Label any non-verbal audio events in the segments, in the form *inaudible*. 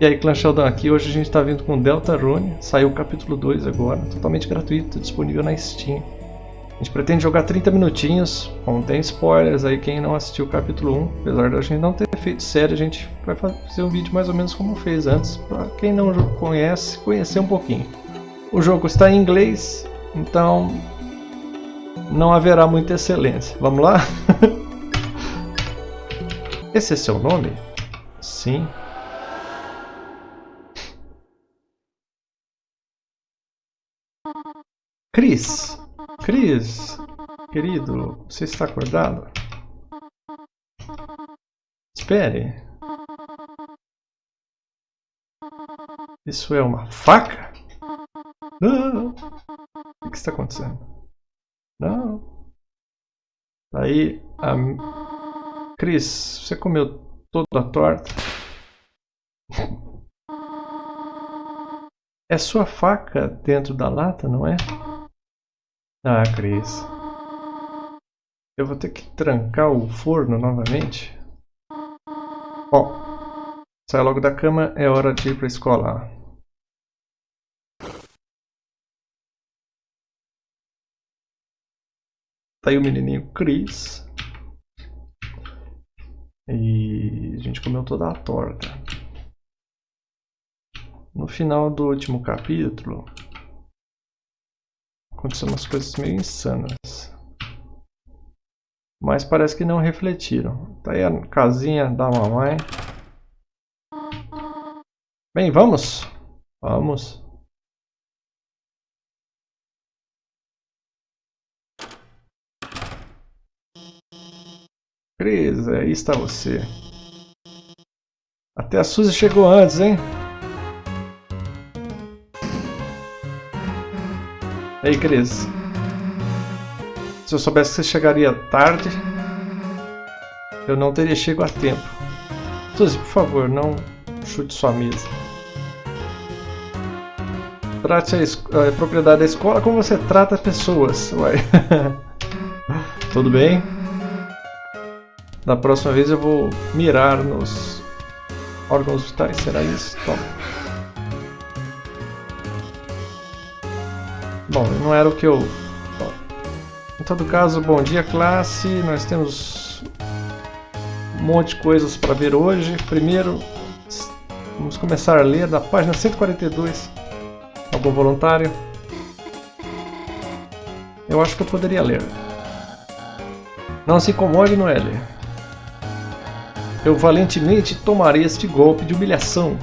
E aí, Clã Sheldon aqui, hoje a gente está vindo com Deltarune, saiu o capítulo 2 agora, totalmente gratuito, disponível na Steam. A gente pretende jogar 30 minutinhos, bom, tem spoilers aí quem não assistiu o capítulo 1, apesar da gente não ter feito série, a gente vai fazer um vídeo mais ou menos como fez antes, para quem não conhece, conhecer um pouquinho. O jogo está em inglês, então não haverá muita excelência. Vamos lá? *laughs* Esse é seu nome? Sim. Cris, Cris, querido, você está acordado? Espere. Isso é uma faca? Não. O que está acontecendo? Não. Aí, a... Cris, você comeu toda a torta? É sua faca dentro da lata, não é? Ah, Cris. Eu vou ter que trancar o forno novamente. Ó, sai logo da cama, é hora de ir pra escola. Tá aí o menininho Chris. E a gente comeu toda a torta. No final do último capítulo, Aconteceram umas coisas meio insanas. Mas parece que não refletiram. Tá aí a casinha da mamãe. Bem, vamos? Vamos. Cris, aí está você. Até a Suzy chegou antes, hein? Ei, Cris. Se eu soubesse que você chegaria tarde, eu não teria chego a tempo. Suzy, por favor, não chute sua mesa. Trate a, a propriedade da escola como você trata pessoas. Ué. *laughs* Tudo bem? Da próxima vez eu vou mirar nos órgãos vitais. Será isso? Toma. Bom, não era o que eu... Em todo caso, bom dia classe, nós temos um monte de coisas para ver hoje. Primeiro, vamos começar a ler da página 142. Algum voluntário? Eu acho que eu poderia ler. Não se incomode, Noelle. Eu valentemente tomarei este golpe de humilhação.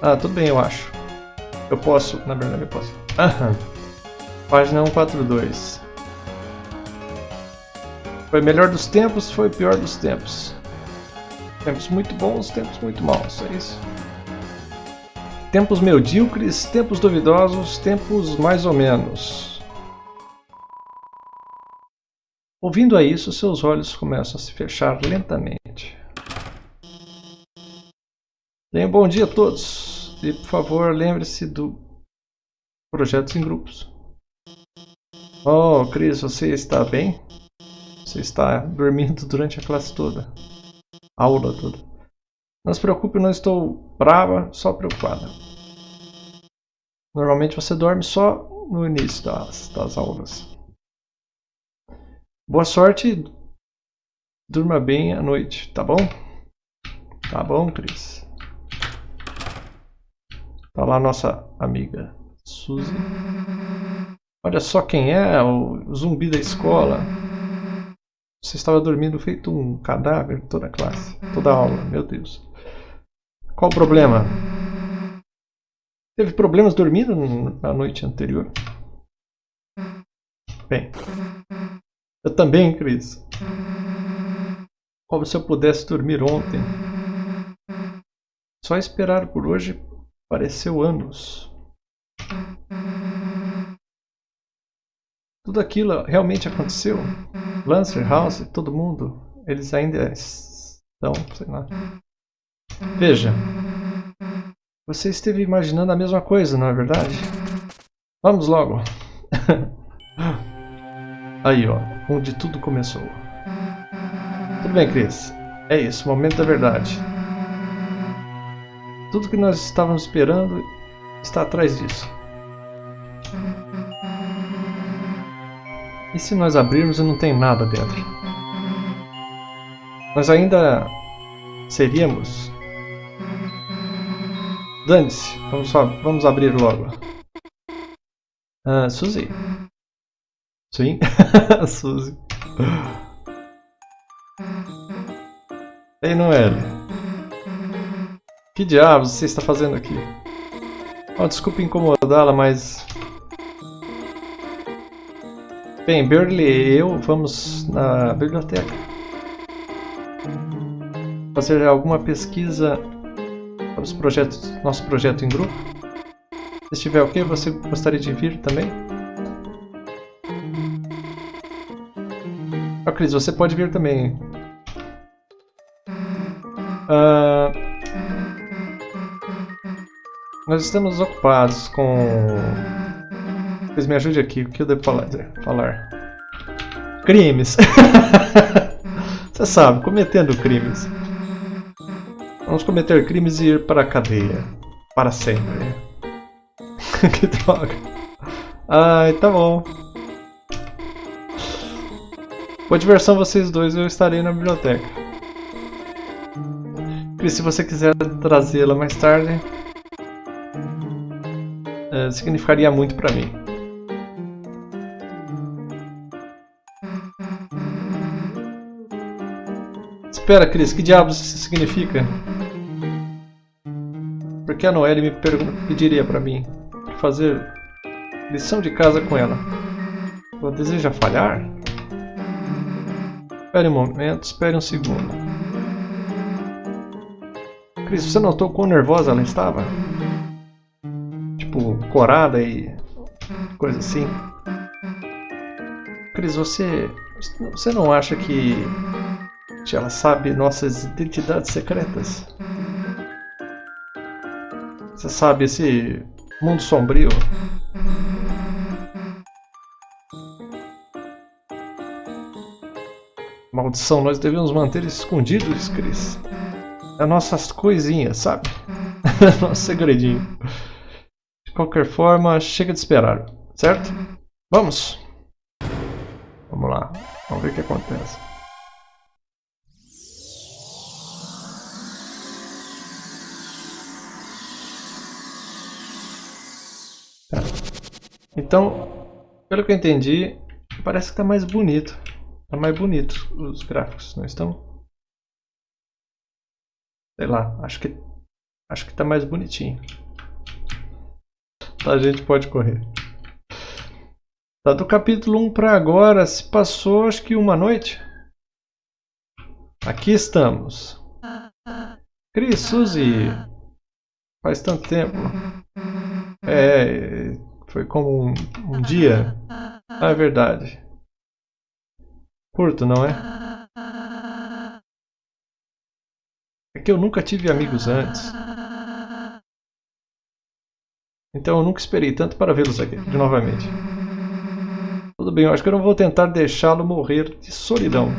Ah, tudo bem, eu acho. Eu posso, na verdade eu posso. Aham. Página 142. Foi melhor dos tempos, foi pior dos tempos. Tempos muito bons, tempos muito maus, é isso. Tempos medíocres, tempos duvidosos, tempos mais ou menos. Ouvindo a isso, seus olhos começam a se fechar lentamente. Tenham um bom dia a todos. E por favor, lembre-se do projetos em grupos. Oh, Cris, você está bem? Você está dormindo durante a classe toda. Aula toda. Não se preocupe, não estou brava, só preocupada. Normalmente você dorme só no início das, das aulas. Boa sorte. Durma bem à noite, tá bom? Tá bom, Cris. Tá lá nossa amiga. Suzy. Olha só quem é o zumbi da escola. Você estava dormindo feito um cadáver toda a classe, toda a aula, meu Deus. Qual o problema? Teve problemas dormindo na noite anterior? Bem, eu também, Cris. Como se eu pudesse dormir ontem. Só esperar por hoje pareceu anos. Tudo aquilo realmente aconteceu? Lancer, House, todo mundo, eles ainda estão, sei lá. Veja, você esteve imaginando a mesma coisa, não é verdade? Vamos logo. *laughs* Aí, ó, onde tudo começou. Tudo bem, Chris. É isso, momento da verdade. Tudo que nós estávamos esperando está atrás disso. E se nós abrirmos e não tem nada dentro? Nós ainda seríamos... Dane-se, vamos, vamos abrir logo. Ah, Suzy. Sim, *laughs* Suzy. Ei, Noelle. Que diabos você está fazendo aqui? Oh, desculpe incomodá-la, mas... Bem, Burley e eu vamos na biblioteca. Fazer alguma pesquisa sobre os projetos, nosso projeto em grupo. Se estiver ok, você gostaria de vir também? Oh, Cris, você pode vir também. Uh, nós estamos ocupados com... Pois me ajude aqui, o que eu devo falar? falar? Crimes! *laughs* Você sabe, cometendo crimes. Vamos cometer crimes e ir para a cadeia. Para sempre. *laughs* que droga. Ai, tá bom. Boa diversão vocês dois, eu estarei na biblioteca. E se você quiser trazê-la mais tarde, é, significaria muito para mim. Espera, Cris, que diabos isso significa? Por que a Noelle me pediria para mim fazer lição de casa com ela? Ela deseja falhar? Espere um momento, espere um segundo. Cris, você notou quão nervosa ela estava? Tipo, corada e coisa assim. Cris, você, você não acha que ela sabe nossas identidades secretas? Você sabe esse mundo sombrio? Maldição, nós devemos manter escondidos, Cris as nossas coisinhas, sabe? *laughs* Nosso segredinho. De qualquer forma, chega de esperar, certo? Vamos! Vamos lá, vamos ver o que acontece. Tá. Então, pelo que eu entendi, parece que está mais bonito. Está mais bonito os gráficos, não estão? Sei lá, acho que acho que tá mais bonitinho. A gente pode correr. Tá do capítulo 1 para agora, se passou acho que uma noite. Aqui estamos. Cris, Suzy. Faz tanto tempo. É, foi como um, um dia. Ah, é verdade. Curto, não é? que eu nunca tive amigos antes. Então eu nunca esperei tanto para vê-los aqui de novamente. Tudo bem, eu acho que eu não vou tentar deixá-lo morrer de solidão.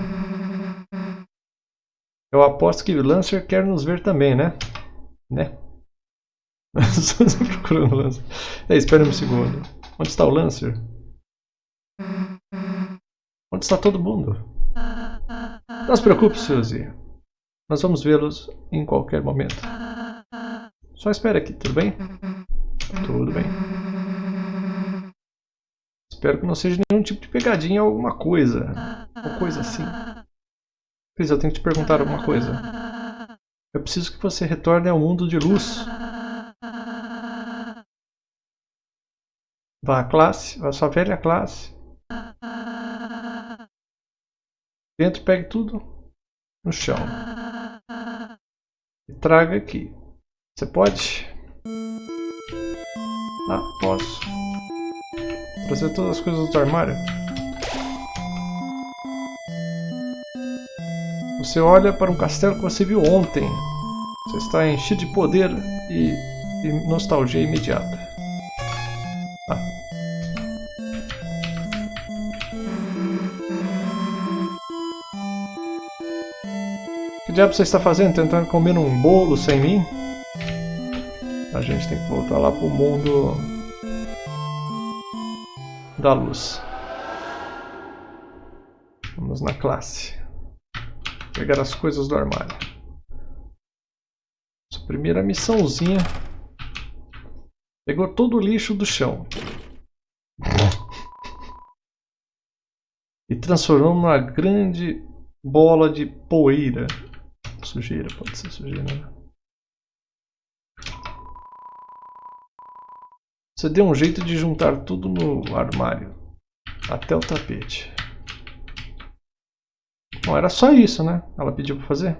Eu aposto que Lancer quer nos ver também, né? Né? *laughs* Estou procurando o Lancer. É, espera um segundo. Onde está o Lancer? Onde está todo mundo? Não se preocupe, Suzy. Nós vamos vê-los em qualquer momento. Só espere aqui, tudo bem? Tudo bem. Espero que não seja nenhum tipo de pegadinha ou alguma coisa. Ou coisa assim. Cris, eu tenho que te perguntar alguma coisa. Eu preciso que você retorne ao mundo de luz. Vá à classe, vá à sua velha classe. Dentro pegue tudo no chão e traga aqui. Você pode? Ah, posso. Trazer todas as coisas do armário. Você olha para um castelo que você viu ontem. Você está enchido de poder e, e nostalgia imediata. Diabo você está fazendo? Tentando comer um bolo sem mim? A gente tem que voltar lá pro mundo da luz. Vamos na classe. Pegar as coisas do armário. Essa primeira missãozinha. Pegou todo o lixo do chão. E transformou numa grande bola de poeira. Sujeira, pode ser sujeira, né? Você deu um jeito de juntar tudo no armário. Até o tapete. Bom, era só isso, né? Ela pediu para fazer.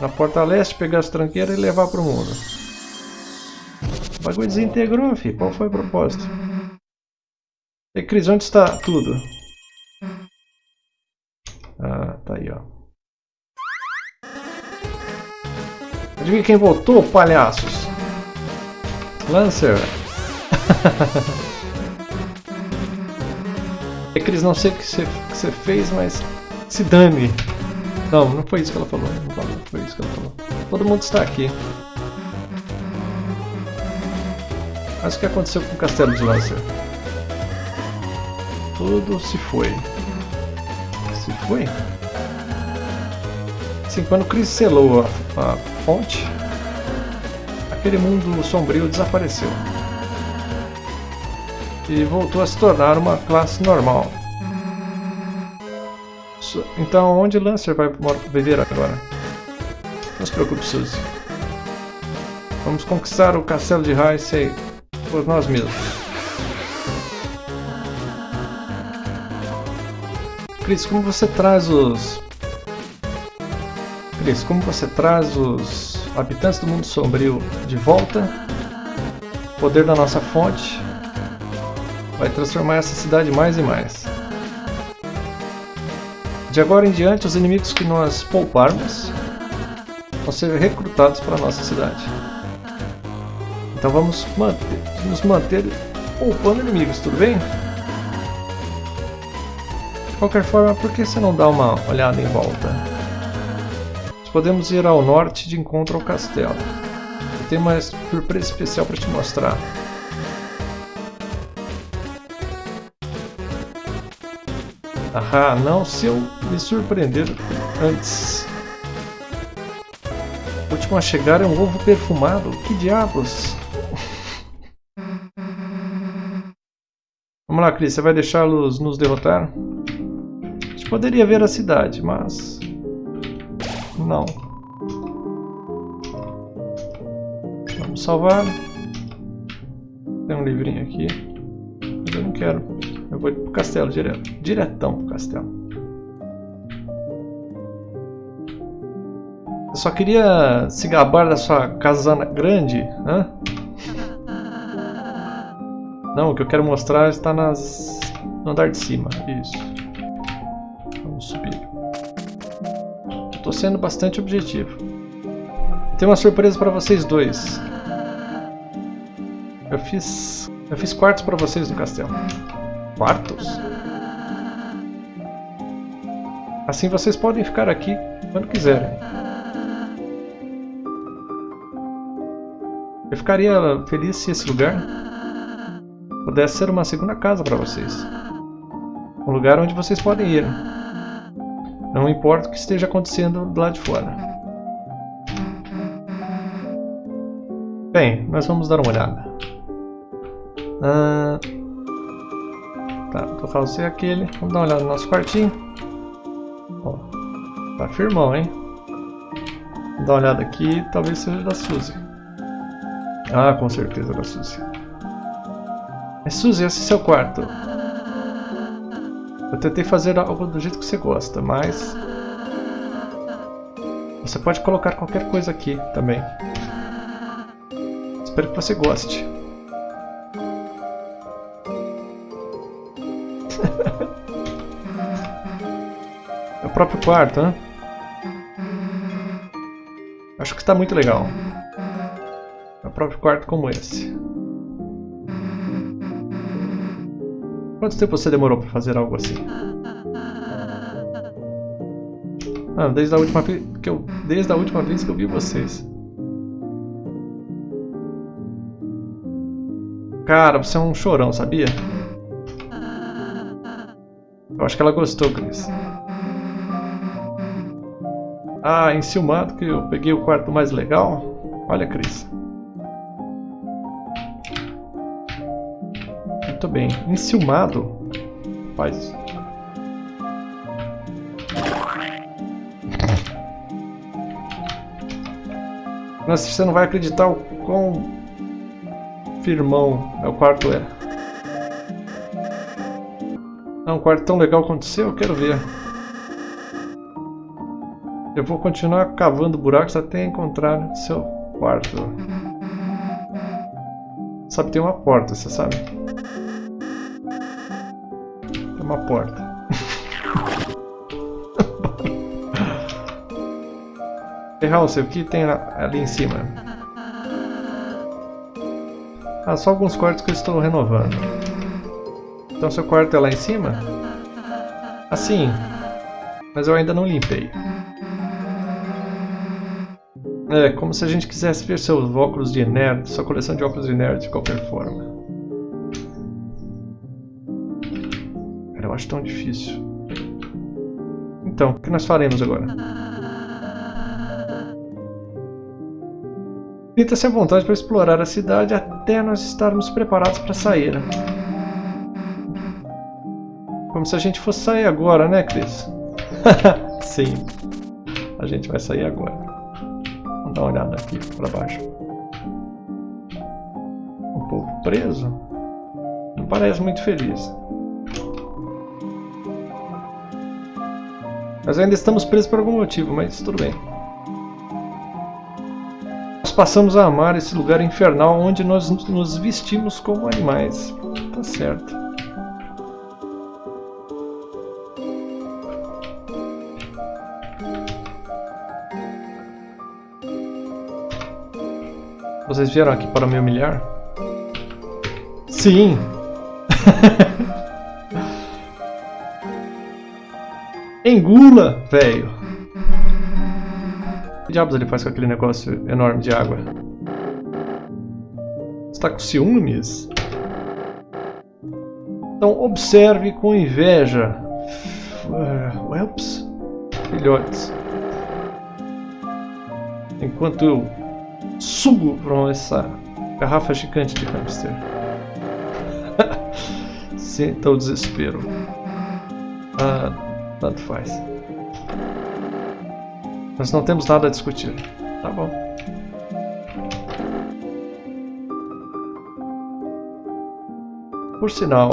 Na porta leste, pegar as tranqueiras e levar para o mundo. O bagulho desintegrou, filho. Qual foi o propósito? E Cris, onde está tudo? Ah, tá aí, ó. Adivinha quem voltou, palhaços? Lancer. *laughs* É Cris, não sei o que você, que fez, mas se dane. Não, não foi isso que ela falou. Não falou, foi isso que ela falou. Todo mundo está aqui. Mas o que aconteceu com o castelo de Lancer? Tudo se foi. Se foi? Sim, quando Chris selou a, a fonte, aquele mundo sombrio desapareceu e voltou a se tornar uma classe normal. Então, onde Lancer vai viver agora? Não se preocupe, Suzy. Vamos conquistar o castelo de Heisei por nós mesmos. Chris, como você traz os... Como você traz os habitantes do mundo sombrio de volta? Poder da nossa fonte vai transformar essa cidade mais e mais. De agora em diante, os inimigos que nós pouparmos vão ser recrutados para a nossa cidade. Então vamos manter, nos manter poupando inimigos, tudo bem? De qualquer forma, por que você não dá uma olhada em volta? Podemos ir ao norte de encontro ao castelo. Tenho uma surpresa especial para te mostrar. Ah, não se eu me surpreender antes. O último a chegar é um ovo perfumado. Que diabos? *laughs* Vamos lá, Cris. Você vai deixá-los nos derrotar? A gente poderia ver a cidade, mas... Não. Vamos salvar. Tem um livrinho aqui. Mas eu não quero. Eu vou pro castelo direto. Diretão pro castelo. Eu só queria se gabar da sua casana grande, hã? Não, o que eu quero mostrar está nas... no andar de cima. Isso. Vamos subir. Estou sendo bastante objetivo. Tem uma surpresa para vocês dois. Eu fiz... Eu fiz quartos para vocês no castelo quartos. Assim vocês podem ficar aqui quando quiserem. Eu ficaria feliz se esse lugar pudesse ser uma segunda casa para vocês. Um lugar onde vocês podem ir. Não importa o que esteja acontecendo do lado de fora. Bem, nós vamos dar uma olhada. Ah, Tá, vou fazer aquele. Vamos dar uma olhada no nosso quartinho. Ó, tá firmão, hein? Vou dar uma olhada aqui, talvez seja da Suzy. Ah, com certeza da Suzy. É Suzy, esse é seu quarto. Eu tentei fazer algo do jeito que você gosta, mas... Você pode colocar qualquer coisa aqui também. Espero que você goste. *laughs* é o próprio quarto, né? Acho que está muito legal. É o próprio quarto como esse. Quanto tempo você demorou para fazer algo assim? Ah, desde a última vez que eu, desde a última vez que eu vi vocês. Cara, você é um chorão, sabia? Eu acho que ela gostou, Chris. Ah, enciumado que eu peguei o quarto mais legal. Olha, Cris. Muito bem. Enciumado. Faz. Nossa, você não vai acreditar o quão firmão o quarto é. É um quarto tão legal quanto o seu? Eu quero ver. Eu vou continuar cavando buracos até encontrar seu quarto. Sabe, tem uma porta, você sabe? Uma porta. *laughs* House, o que tem ali em cima? Ah, só alguns quartos que eu estou renovando. Então seu quarto é lá em cima? Assim. Mas eu ainda não limpei. É, como se a gente quisesse ver seus óculos de nerd, sua coleção de óculos de nerd de qualquer forma. Eu acho tão difícil. Então, o que nós faremos agora? Sinta-se à vontade para explorar a cidade até nós estarmos preparados para sair. Como se a gente fosse sair agora, né, Chris? *laughs* Sim. A gente vai sair agora. Vamos dar uma olhada aqui para baixo. Um povo preso? Não parece muito feliz. Nós ainda estamos presos por algum motivo, mas tudo bem passamos a amar esse lugar infernal onde nós nos vestimos como animais. Tá certo. Vocês vieram aqui para me humilhar? Sim! *laughs* Engula, velho! que diabos ele faz com aquele negócio enorme de água? Está com ciúmes? Então observe com inveja. Uh, whelps? Filhotes. Enquanto eu sugo para essa garrafa gigante de hamster. *laughs* Sinta o desespero. Ah, tanto faz. Nós não temos nada a discutir. Tá bom. Por sinal,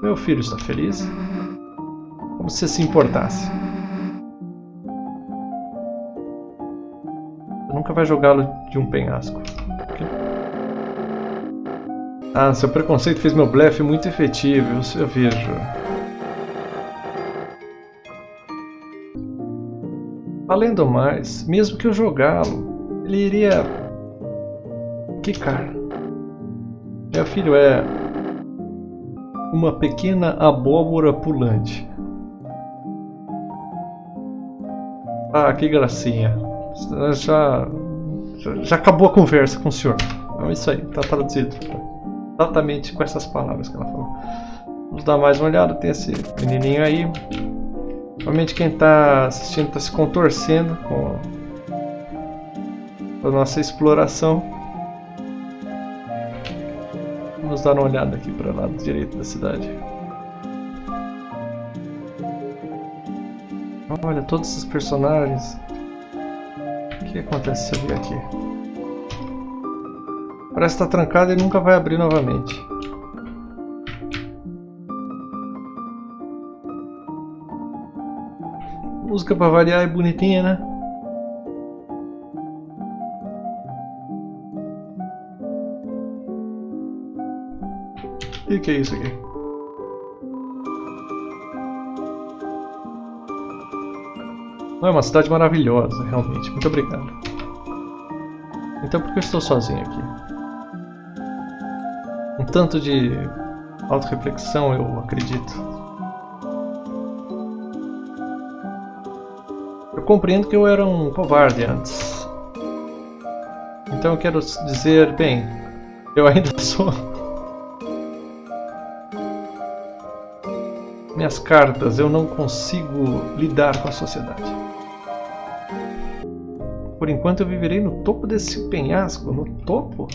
meu filho está feliz? Como se se importasse. Você nunca vai jogá-lo de um penhasco. Ah, seu preconceito fez meu blefe muito efetivo, eu vejo. Além do mais, mesmo que eu jogá-lo, ele iria quicar. Meu filho é uma pequena abóbora pulante. Ah, que gracinha. Já, já, acabou a conversa com o senhor. É isso aí, está traduzido. Exatamente com essas palavras que ela falou. Vamos dar mais uma olhada. Tem esse menininho aí. Realmente quem está assistindo está se contorcendo com a nossa exploração. Vamos dar uma olhada aqui para o lado direito da cidade. Olha, todos esses personagens. O que acontece se eu vir aqui? Parece estar tá trancado e nunca vai abrir novamente. Música pra variar é bonitinha, né? O que é isso aqui? Não, é uma cidade maravilhosa, realmente. Muito obrigado. Então por que eu estou sozinho aqui? Um tanto de auto-reflexão, eu acredito. Compreendo que eu era um covarde antes. Então eu quero dizer, bem, Eu ainda *laughs* sou... Minhas cartas, eu não consigo lidar com a sociedade. Por enquanto eu viverei no topo desse penhasco. No topo?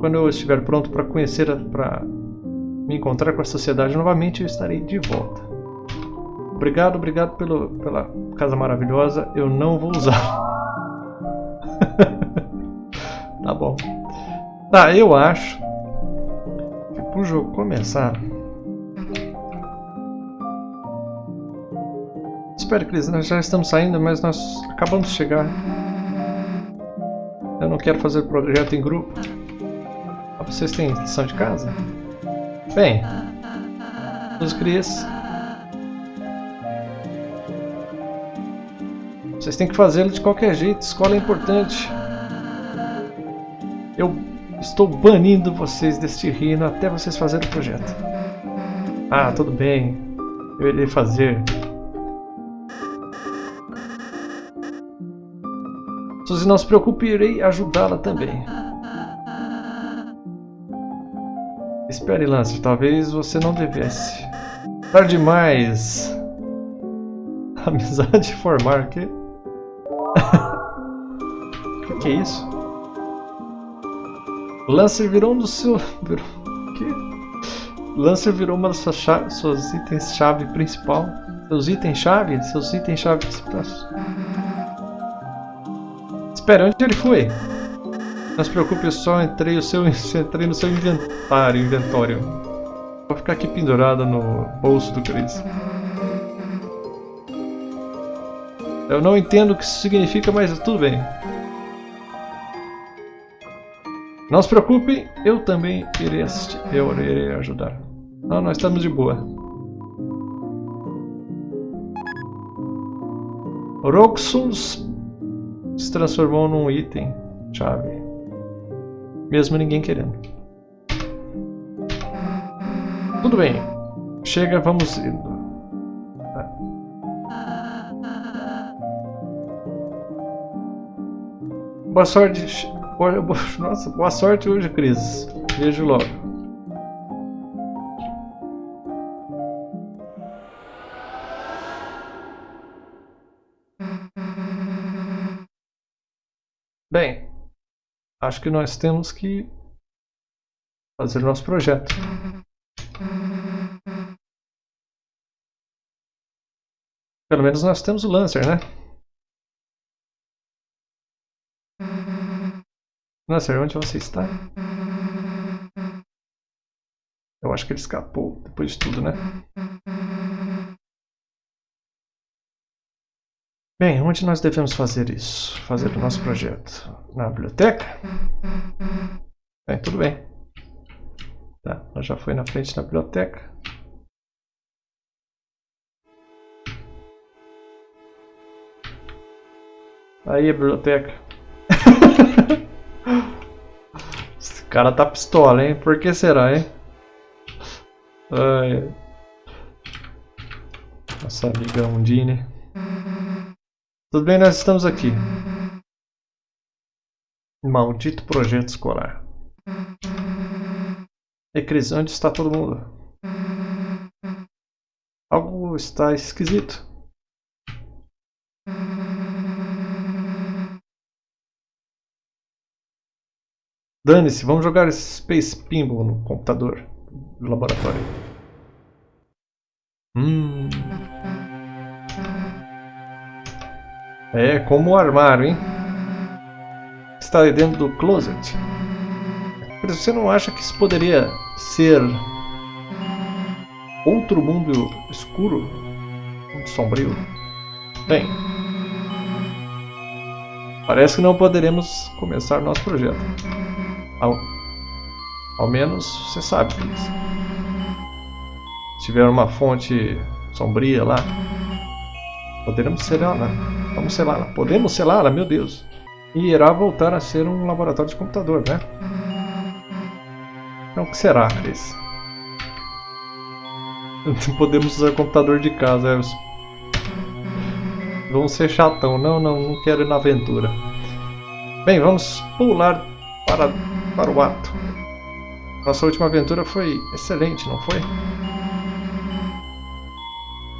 Quando eu estiver pronto para conhecer, para me encontrar com a sociedade novamente, eu estarei de volta. Obrigado, obrigado pelo, pela casa maravilhosa. Eu não vou usar. *laughs* tá bom. Tá, eu acho que pro jogo começar... Espero que nós já estamos saindo, mas nós acabamos de chegar. Eu não quero fazer projeto em grupo. Ah, vocês têm lição de casa? Bem, os crias Vocês têm que fazê-lo de qualquer jeito, escola é importante. Eu estou banindo vocês deste reino até vocês fazerem o projeto. Ah, tudo bem. Eu irei fazer. Suzy, não se preocupe, irei ajudá-la também. Espere, Lance, talvez você não devesse. Tarde demais. *laughs* Amizade formar, que? Que é isso? Lancer virou um dos seus... *laughs* Que? Lancer virou uma das suas, chave, suas itens-chave principal. Seus itens-chave? Seus itens-chave principais. Espera, onde ele foi? Não se preocupe, eu só entrei, o seu, *laughs* entrei no seu inventário, inventório. Vou ficar aqui pendurada no bolso do Chris. Eu não entendo o que isso significa, mas tudo bem. Não se preocupe, eu também irei assistir. Eu irei ajudar. Não, nós estamos de boa. Roxus se transformou num item chave. Mesmo ninguém querendo. Tudo bem. Chega, vamos indo. Boa sorte. *laughs* Nossa, boa sorte hoje, Cris. Vejo logo. Bem, acho que nós temos que fazer nosso projeto. Pelo menos nós temos o Lancer, né? Lancer, onde você está? Eu acho que ele escapou depois de tudo, né? Bem, onde nós devemos fazer isso? Fazer o nosso projeto? Na biblioteca? Bem, tudo bem. Tá, nós já foi na frente da biblioteca. Aí a biblioteca. Cara tá pistola, hein? Por que será, hein? Ai. Nossa amiga Undine. Tudo bem, nós estamos aqui. Maldito projeto escolar. E Cris, onde está todo mundo? Algo está esquisito. Dane-se, vamos jogar Space Pinball no computador do laboratório. Hum. É como o armário, hein? Está aí dentro do closet. Mas você não acha que isso poderia ser outro mundo escuro? Sombrio? Bem, parece que não poderemos começar nosso projeto. Ao, ao menos você sabe disso. Se tiver uma fonte sombria lá, poderemos selá-la. Vamos selá-la. Podemos selá-la, meu Deus. E irá voltar a ser um laboratório de computador, né? Então o que será, Chris? *laughs* Podemos usar computador de casa. É... Vamos ser chatão. Não, não, não quero ir na aventura. Bem, vamos pular para, para o ato. Nossa última aventura foi excelente, não foi?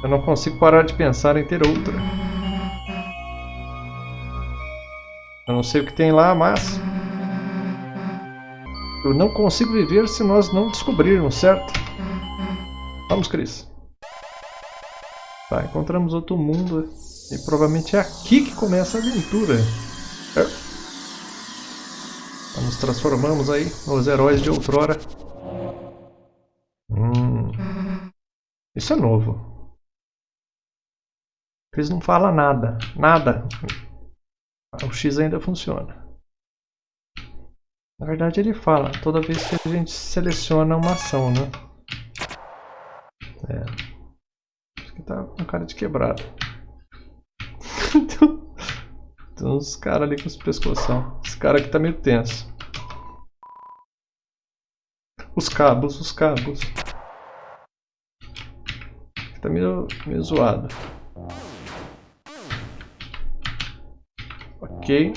Eu não consigo parar de pensar em ter outra. Eu não sei o que tem lá, mas... Eu não consigo viver se nós não descobrirmos, certo? Vamos, Chris. Tá, encontramos outro mundo. E provavelmente é aqui que começa a aventura. É. Nos transformamos aí nos heróis de outrora. Hum. Isso é novo. Chris não fala nada. Nada. O X ainda funciona. Na verdade ele fala toda vez que a gente seleciona uma ação, né? É. Acho que tá com cara de quebrado. *laughs* Tem uns caras ali com os pescoção. Esse cara aqui tá meio tenso. Os cabos, os cabos. Tá meio, meio zoado. Ok.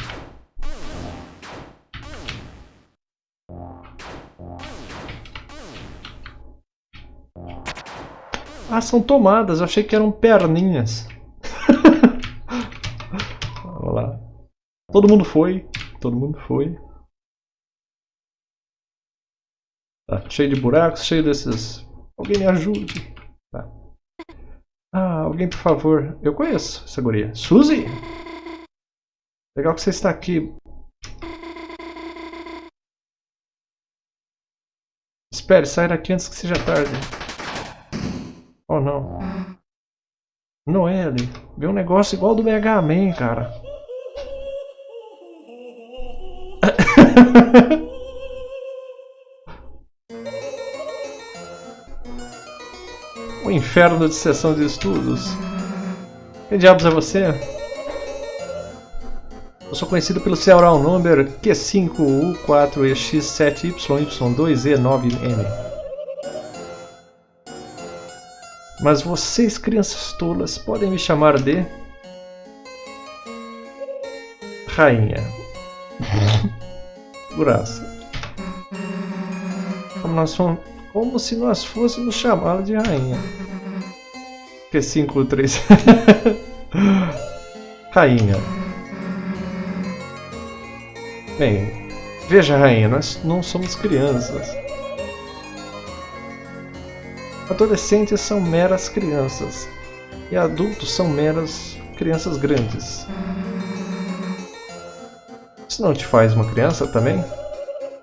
Ah, são tomadas. Eu achei que eram perninhas. *laughs* Lá. Todo mundo foi. Todo mundo foi. Tá cheio de buracos, cheio desses... Alguém me ajude. Tá. Ah, alguém por favor. Eu conheço essa guria. Suzy? Legal que você está aqui. Espere, sai daqui antes que seja tarde. Oh não. Noelle, vê um negócio igual do Mega Man, cara. *laughs* o inferno de sessão de estudos. Que diabos é você? Eu sou conhecido pelo serial number Q5U4EX7YY2E9M. Mas vocês, crianças tolas, podem me chamar de... Rainha. Como, nós fomos, como se nós fôssemos chamá-la de rainha. Que 5, 3. rainha. Bem, veja, rainha, nós não somos crianças. Adolescentes são meras crianças e adultos são meras crianças grandes. Isso não te faz uma criança também?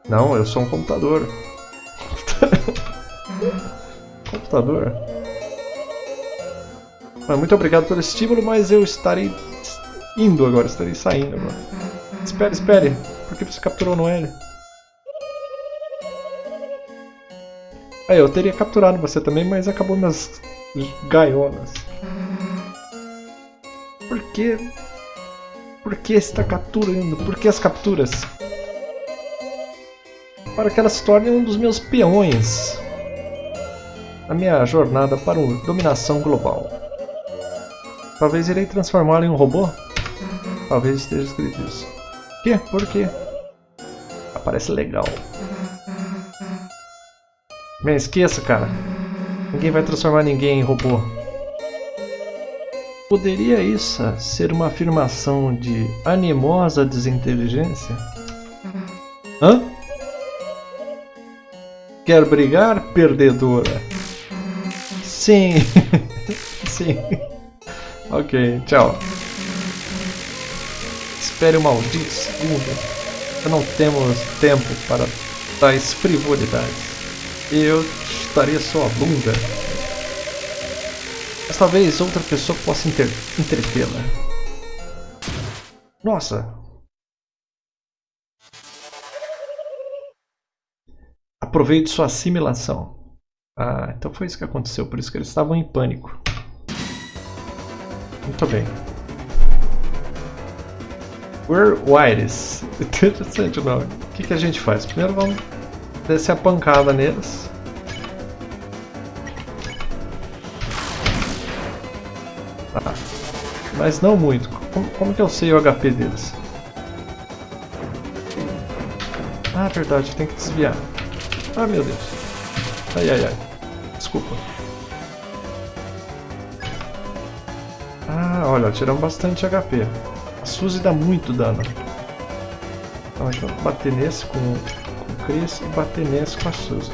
Não, eu sou um computador. *laughs* computador? muito obrigado pelo estímulo, mas eu estarei indo agora, estarei saindo agora. Espere, espere. Por que você capturou Noelle? É, eu teria capturado você também, mas acabou nas gaiolas. Por que... Por que está capturando? Por que as capturas? Para que ela se torne um dos meus peões. Na minha jornada para uma dominação global. Talvez irei transformá-la em um robô? Talvez esteja escrito isso. Que? Por quê? Aparece legal. Bem, esqueça, cara. Ninguém vai transformar ninguém em robô. Poderia isso ser uma afirmação de animosa desinteligência? Hã? Quer brigar, perdedora? Sim. *laughs* Sim. Ok, tchau. Espere um maldito segundo. Não temos tempo para tais frivolidades eu estaria sua bunda. Talvez outra pessoa possa entretê-la. Nossa! Aproveite sua assimilação. Ah, então foi isso que aconteceu, por isso que eles estavam em pânico. Muito bem. We're Wires. *laughs* Interessante o nome. O que, que a gente faz? Primeiro vamos descer a pancada neles. Mas não muito. Como, como que eu sei o HP deles? Ah, verdade, tem que desviar. Ah, meu Deus. Ai, ai, ai. Desculpa. Ah, olha, tiramos bastante HP. A Suzy dá muito dano. Então, então bater nesse com, com o Chris e bater nesse com a Suzy.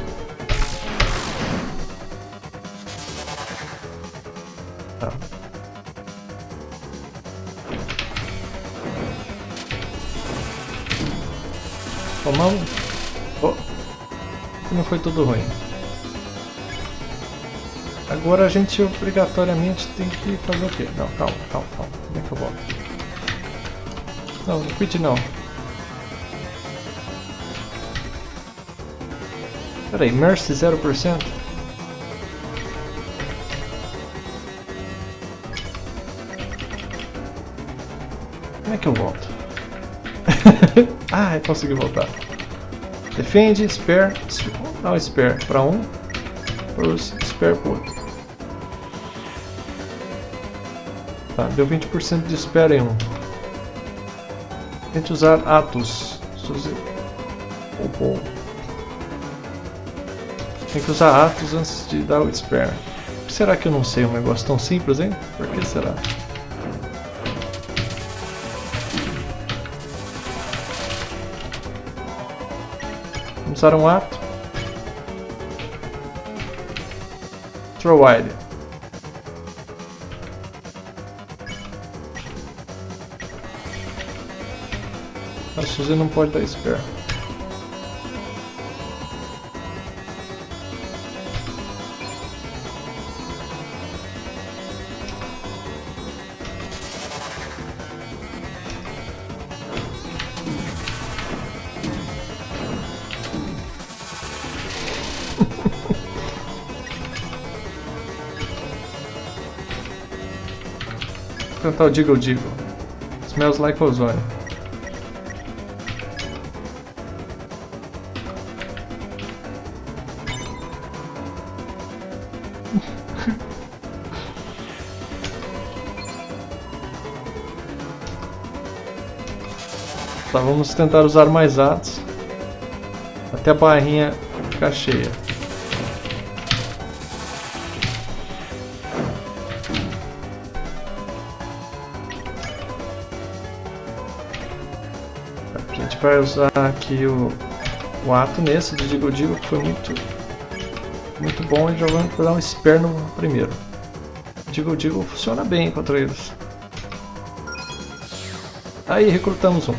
Tomamos. Oh. Não foi tudo ruim. Agora a gente obrigatoriamente tem que fazer o quê? Não, calma, calma, calma. Como é que eu volto? Não, não quit não. Peraí, Mercy 0%? Como é que eu volto? Ah, consegui voltar. Defende, spare, não spare para um, os spare para outro. Tá, deu 20% de espera em um. Tente usar Atos. Ou Tem que usar Atos antes de dar o spare. Por que será que eu não sei um negócio tão simples, hein? Por que será? Usar um ato. Throw wide. A Suzy não pode dar spare. O Diggle Diggle. Smells like ozone. Tá, vamos tentar usar mais atos até a barrinha ficar cheia. Vai usar aqui o, o ato nesse de Digo Digo que foi muito muito bom e jogando para dar um spare no primeiro. Digo Digo funciona bem contra eles. Aí recrutamos um.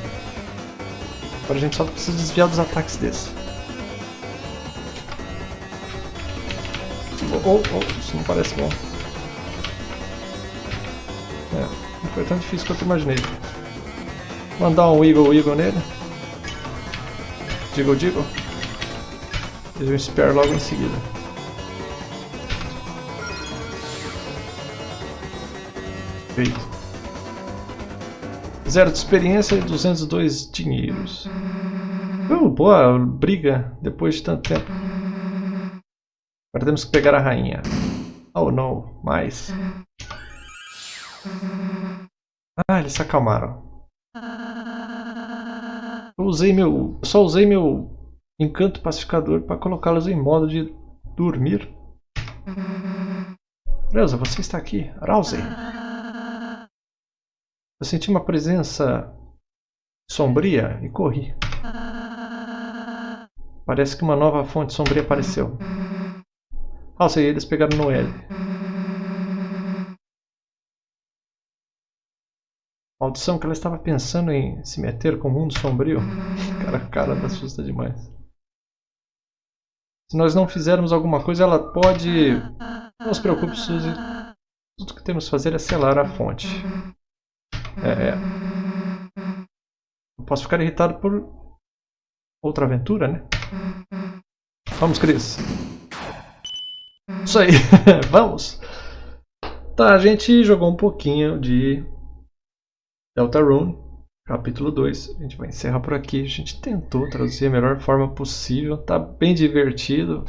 Agora a gente só precisa desviar dos ataques desse. Oh, oh, oh, isso não parece bom. É, não foi tão difícil quanto eu imaginei. Mandar um Eagle Eagle nele. Diggle Diggle. E um Spare logo em seguida. Feito. Zero de experiência e 202 dinheiros. Uh, boa briga depois de tanto tempo. Agora temos que pegar a rainha. Oh não, mais. Ah, eles se acalmaram. Eu usei meu. só usei meu encanto pacificador para colocá-los em modo de dormir. Beleza, você está aqui. Rousey. Eu senti uma presença sombria e corri. Parece que uma nova fonte sombria apareceu. Sei, eles pegaram no Maldição que ela estava pensando em se meter com o mundo sombrio. *laughs* Cara, cara da assusta demais. Se nós não fizermos alguma coisa, ela pode... Não se preocupe, Suzy. Tudo que temos que fazer é selar a fonte. É, é. Eu posso ficar irritado por outra aventura, né? Vamos, Cris. Isso aí, *laughs* vamos! Tá, a gente jogou um pouquinho de Deltarune, capítulo 2. A gente vai encerrar por aqui. A gente tentou traduzir a melhor forma possível. Tá bem divertido.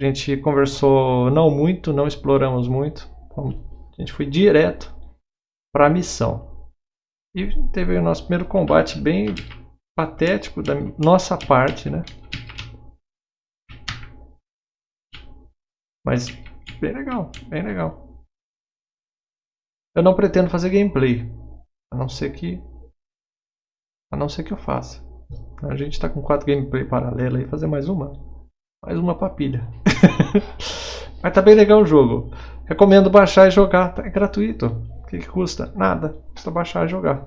A gente conversou não muito, não exploramos muito. A gente foi direto para a missão. E teve o nosso primeiro combate bem, patético da nossa parte, né? Mas bem legal, bem legal. Eu não pretendo fazer gameplay, a não ser que a não ser que eu faça. A gente está com quatro gameplay paralelas aí, fazer mais uma, mais uma papilha. *laughs* Mas tá bem legal o jogo. Recomendo baixar e jogar, tá? é gratuito. O que, que custa? Nada, custa baixar e jogar.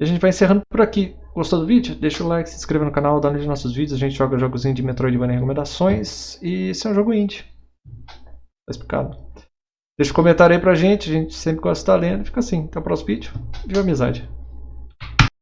E a gente vai encerrando por aqui. Gostou do vídeo? Deixa o like, se inscreva no canal, dá de nossos vídeos. A gente joga jogos de Metroidvania recomendações. E esse é um jogo indie. Tá explicado. Deixa um comentário aí pra gente. A gente sempre gosta de estar lendo. Fica assim. Até o próximo vídeo. Viva amizade.